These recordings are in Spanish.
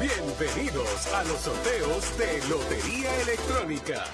Bienvenidos a los sorteos de Lotería Electrónica.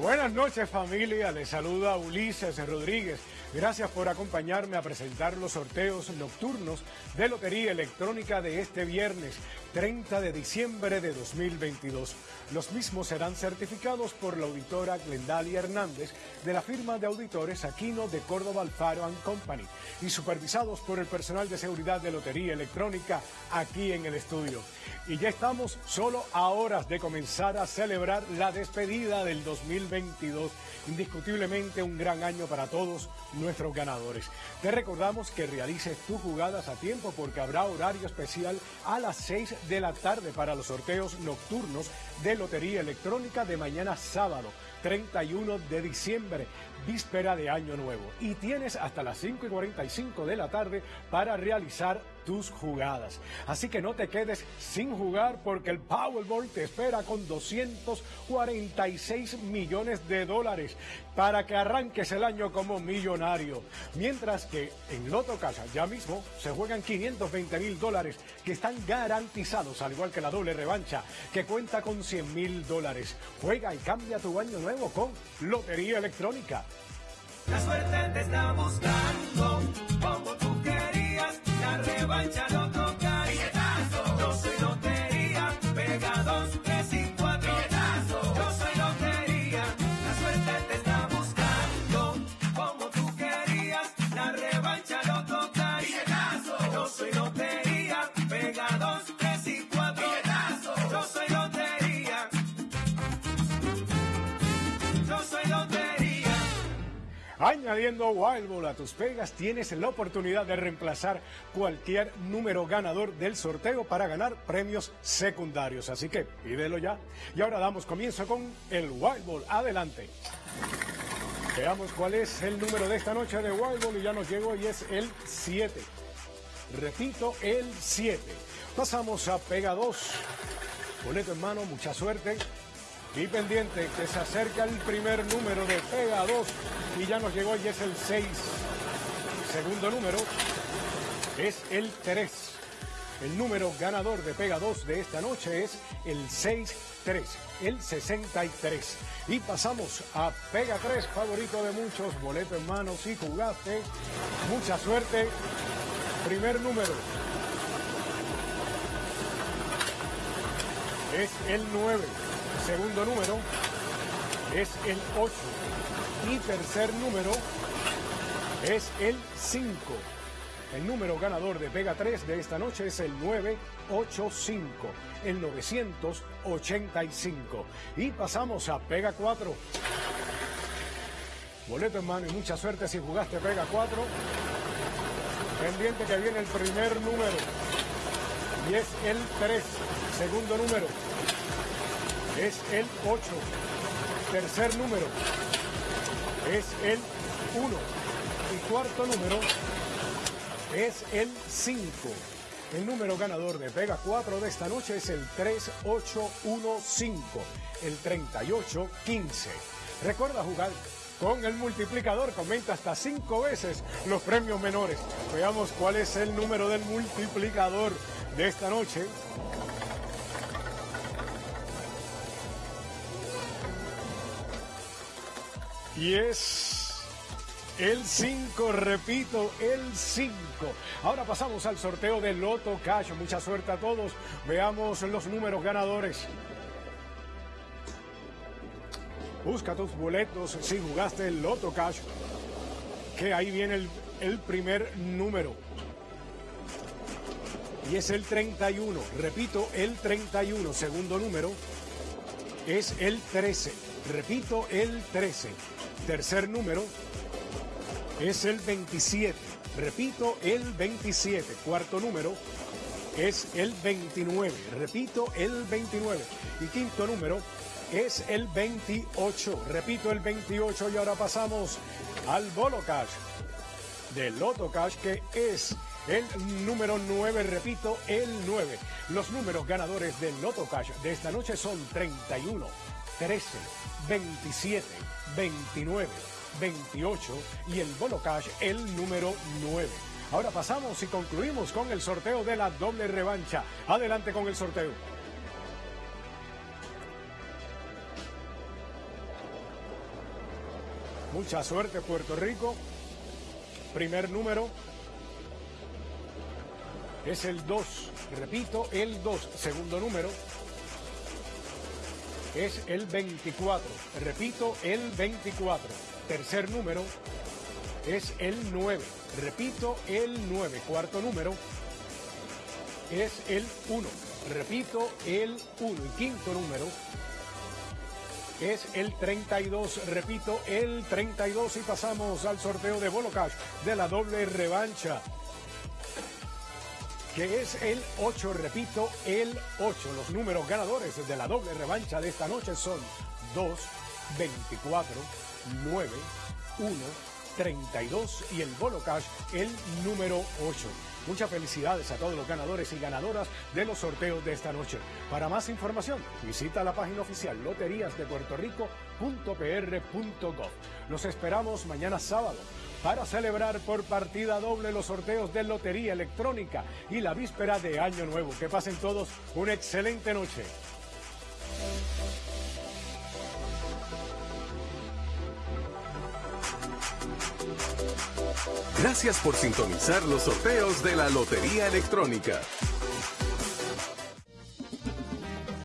Buenas noches familia, les saluda Ulises Rodríguez. Gracias por acompañarme a presentar los sorteos nocturnos de Lotería Electrónica de este viernes 30 de diciembre de 2022. Los mismos serán certificados por la auditora Glendalia Hernández de la firma de auditores Aquino de Córdoba Alfaro Company y supervisados por el personal de seguridad de Lotería Electrónica aquí en el estudio. Y ya estamos solo a horas de comenzar a celebrar la despedida del 2022. Indiscutiblemente un gran año para todos nuestros ganadores. Te recordamos que realices tus jugadas a tiempo porque habrá horario especial a las 6 de la tarde para los sorteos nocturnos de Lotería Electrónica de mañana sábado 31 de diciembre, víspera de Año Nuevo. Y tienes hasta las 5 y 45 de la tarde para realizar tus jugadas. Así que no te quedes sin jugar porque el Powerball te espera con 246 millones de dólares para que arranques el año como millonario. Mientras que en Loto Casa ya mismo se juegan 520 mil dólares que están garantizados, al igual que la doble revancha que cuenta con 100 mil dólares. Juega y cambia tu año nuevo con Lotería Electrónica. La suerte te está buscando como tú querías, la Añadiendo Wild Ball a tus pegas, tienes la oportunidad de reemplazar cualquier número ganador del sorteo para ganar premios secundarios. Así que pídelo ya. Y ahora damos comienzo con el Wild Ball. Adelante. Veamos cuál es el número de esta noche de Wild Ball y ya nos llegó y es el 7. Repito, el 7. Pasamos a Pega 2. Boleto en mano, mucha suerte. Y pendiente que se acerca el primer número de Pega 2 y ya nos llegó y es el 6. Segundo número es el 3. El número ganador de Pega 2 de esta noche es el 6-3, el 63. Y pasamos a Pega 3, favorito de muchos, boleto en mano, si jugaste, mucha suerte. Primer número es el 9. Segundo número es el 8. Y tercer número es el 5. El número ganador de Pega 3 de esta noche es el 985, el 985. Y pasamos a Pega 4. Boleto en mano y mucha suerte si jugaste Pega 4. Pendiente que viene el primer número. Y es el 3. Segundo número es el 8. Tercer número es el 1. Y cuarto número es el 5. El número ganador de Pega 4 de esta noche es el 3815, el 3815. Recuerda jugar con el multiplicador, comenta hasta 5 veces los premios menores. Veamos cuál es el número del multiplicador de esta noche. Y es el 5, repito, el 5. Ahora pasamos al sorteo del Loto Cash. Mucha suerte a todos. Veamos los números ganadores. Busca tus boletos si jugaste el Loto Cash. Que ahí viene el, el primer número. Y es el 31. Repito, el 31. Segundo número es el 13. Repito, el 13. Tercer número es el 27. Repito, el 27. Cuarto número es el 29. Repito, el 29. Y quinto número es el 28. Repito, el 28. Y ahora pasamos al Bolo Cash del Loto Cash, que es el número 9. Repito, el 9. Los números ganadores del Loto Cash de esta noche son 31, 13, 27, 29, 28 y el Bolo Cash el número 9. Ahora pasamos y concluimos con el sorteo de la doble revancha. Adelante con el sorteo. Mucha suerte Puerto Rico. Primer número es el 2. Repito, el 2. Segundo número es el 24. Repito, el 24. Tercer número es el 9. Repito, el 9. Cuarto número es el 1. Repito, el 1. Y quinto número es el 32. Repito, el 32. Y pasamos al sorteo de Bolo Cash de la doble revancha que es el 8, repito, el 8. Los números ganadores de la doble revancha de esta noche son 2, 24, 9, 1, 32 y el Bolo Cash el número 8. Muchas felicidades a todos los ganadores y ganadoras de los sorteos de esta noche. Para más información, visita la página oficial loteriasdepuertorico.pr.gov. Los esperamos mañana sábado para celebrar por partida doble los sorteos de Lotería Electrónica y la víspera de Año Nuevo. Que pasen todos una excelente noche. Gracias por sintonizar los sorteos de la Lotería Electrónica.